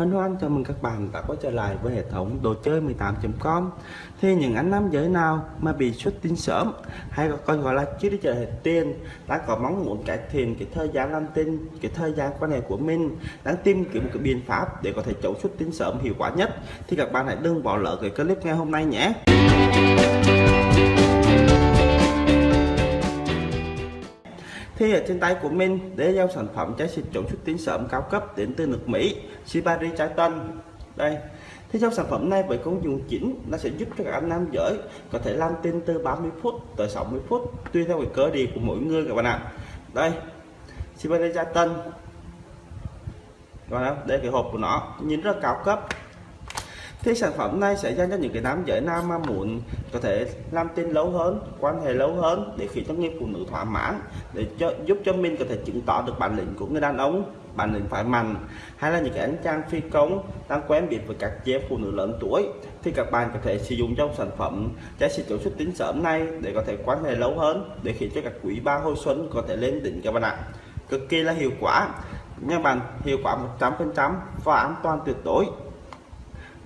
Hân hoan chào mừng các bạn đã quay trở lại với hệ thống đồ chơi 18.com Thì những anh nam giới nào mà bị xuất tinh sớm, hay còn gọi là chưa đi chờ hệ tiền đã có mong muốn cải thiện cái thời gian làm tin, cái thời gian quan hệ của mình, đang tìm kiếm một cái biện pháp để có thể chống xuất tinh sớm hiệu quả nhất, thì các bạn hãy đừng bỏ lỡ cái clip ngày hôm nay nhé. Ở trên tay của mình để giao sản phẩm trái xịt chống xuất tinh sớm cao cấp đến từ nước Mỹ, Shibari trái tân đây. Thì trong sản phẩm này với công dụng chính nó sẽ giúp cho các anh nam giới có thể làm tin từ 30 phút tới 60 phút, tùy theo cái cơ địa của mỗi người các bạn ạ. Đây. Shibari trái tân còn đây cái hộp của nó. Nhìn rất cao cấp thì sản phẩm này sẽ dành cho những cái nam giới nam mà muốn có thể làm tin lâu hơn quan hệ lâu hơn để khiến cho người phụ nữ thỏa mãn để cho, giúp cho mình có thể chứng tỏ được bản lĩnh của người đàn ông bản lĩnh phải mạnh. Hay là những cái anh chàng phi công đang quen biết với các chế phụ nữ lớn tuổi thì các bạn có thể sử dụng trong sản phẩm trái xịt chống xuất tính sớm này để có thể quan hệ lâu hơn để khiến cho các quý ba hồi xuân có thể lên đỉnh các bạn ạ. Cực kỳ là hiệu quả. Nha bạn hiệu quả 100% và an toàn tuyệt đối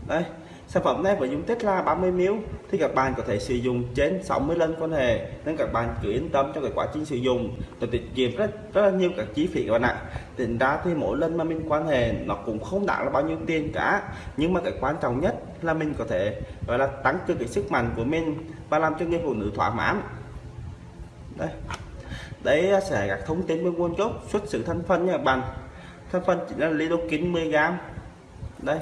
đây sản phẩm này với dung tích là 30 ml thì các bạn có thể sử dụng trên 60 lần quan hệ, nên các bạn cứ yên tâm trong cái quá trình sử dụng. Để tiết kiệm rất rất là nhiều các chi phí các bạn ạ. Tính ra thì mỗi lần mà mình quan hệ, nó cũng không đáng là bao nhiêu tiền cả. Nhưng mà cái quan trọng nhất là mình có thể, gọi là, tăng cường cái sức mạnh của mình và làm cho người phụ nữ thỏa mãn. Đây đấy sẽ các thông tin về nguồn gốc xuất xứ thành phần nha các bạn. Thành phần chỉ là lidocaine 10 g đây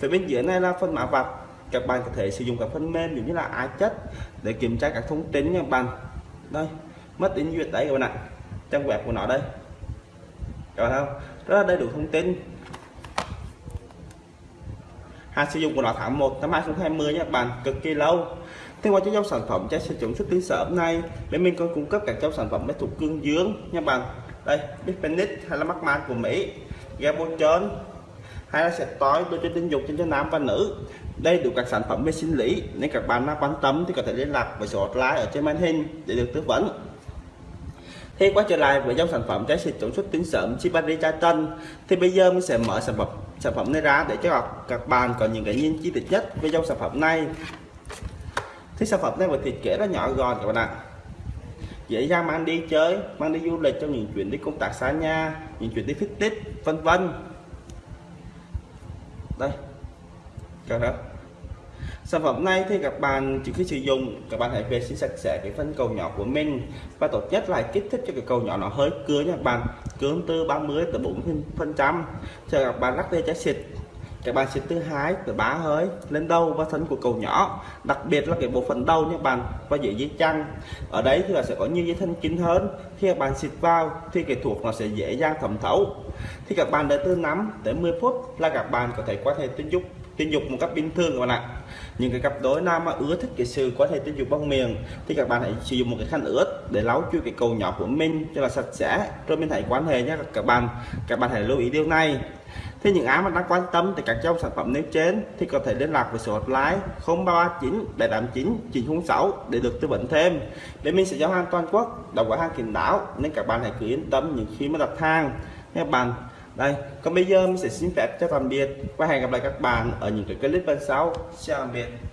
phía bên dưới này là phần mã vạch. Các bạn có thể sử dụng các phần mềm giống như là ai chất để kiểm tra các thông tin nha bạn. Đây, mất tính duyệt đấy các bạn ạ. Trang web của nó đây. Các bạn không? Rất là đầy đủ thông tin. Hạn sử dụng của nó tháng 1 năm 2020 nha các bạn, cực kỳ lâu. Thế qua cho dòng sản phẩm trái sử dụng xuất tiến sở hôm nay, bên mình còn cung cấp các dòng sản phẩm máy thuộc cương dương nha bạn. Đây Bispenic hay là mắc của Mỹ. Gabochon hay là sẽ tối đối cho tình dục trên cho nam và nữ. Đây đủ các sản phẩm về sinh lý, nên các bạn nào quan tâm thì có thể liên lạc với số hotline ở trên màn hình để được tư vấn. Thì quay trở lại với dòng sản phẩm trái xịt chống xuất tuyến sớm Chibari chai tân thì bây giờ mình sẽ mở sản phẩm sản phẩm này ra để cho các bạn có những cái nhìn chi tiết nhất về dòng sản phẩm này. Thì sản phẩm này với thiết kế rất nhỏ gọn các bạn ạ. Dễ dàng mang đi chơi, mang đi du lịch trong những chuyến đi công tác xa nhà, những chuyến đi fitness vân vân đây. Cả đó sản phẩm này thì các bạn trước khi sử dụng, các bạn hãy vệ sinh sạch sẽ cái phân cầu nhỏ của mình. Và tốt nhất là kích thích cho cái cầu nhỏ nó hơi cưa nha các bạn. Cướng từ 30 tới 40 phần trăm. Cho các bạn lắc dây trái xịt các bạn sẽ thứ hai từ bá hơi, lên đầu và thân của cầu nhỏ. Đặc biệt là cái bộ phận đầu nha bạn, và dễ dây chăn ở đấy thì là sẽ có nhiều dây thân kín hơn. Khi các bạn xịt vào thì cái thuộc nó sẽ dễ dàng thẩm thấu. Thì các bạn đợi từ 5 tới 10 phút là các bạn có thể quan hệ tình dục tình dục một cách bình thường các bạn ạ. Những cái cặp đôi nam mà ưa thích cái sự quan hệ tình dục bằng miệng thì các bạn hãy sử dụng một cái khăn ướt để lau chui cái cầu nhỏ của mình cho là sạch sẽ, rồi mình hãy quan hệ nhé các bạn. Các bạn hãy lưu ý điều này thì những ai mà đang quan tâm tới các dòng sản phẩm nêu trên thì có thể liên lạc với số hotline 0339 789 906 để được tư vấn thêm. Để mình sẽ giao hàng toàn quốc đồng gói hàng kín đáo nên các bạn hãy cứ yên tâm những khi mà đặt hàng. Các bạn, đây, còn bây giờ mình sẽ xin phép cho tạm biệt và hẹn gặp lại các bạn ở những cái clip bên sau. Chào tạm biệt.